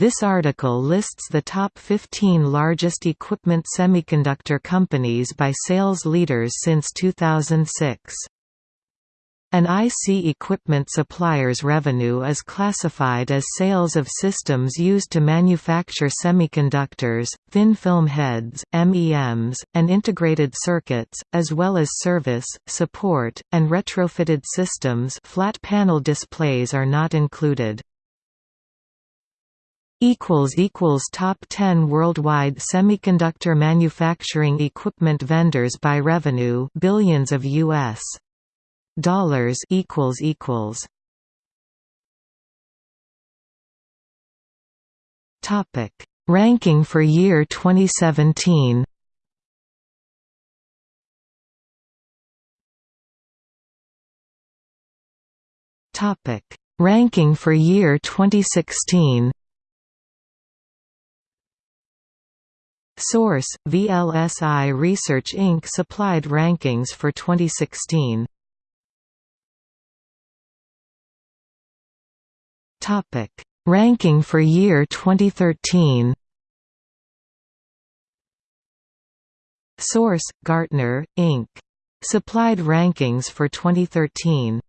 This article lists the top 15 largest equipment semiconductor companies by sales leaders since 2006. An IC equipment supplier's revenue is classified as sales of systems used to manufacture semiconductors, thin film heads, MEMs, and integrated circuits, as well as service, support, and retrofitted systems flat panel displays are not included. Top 10 worldwide semiconductor manufacturing equipment vendors by revenue billions of U.S dollars equals equals. Topic. Ranking for year 2017 Topic. Ranking for year 2016 Source: VLSI Research Inc. supplied rankings for 2016. Topic: Ranking for year 2013. Source: Gartner Inc. Supplied rankings for 2013.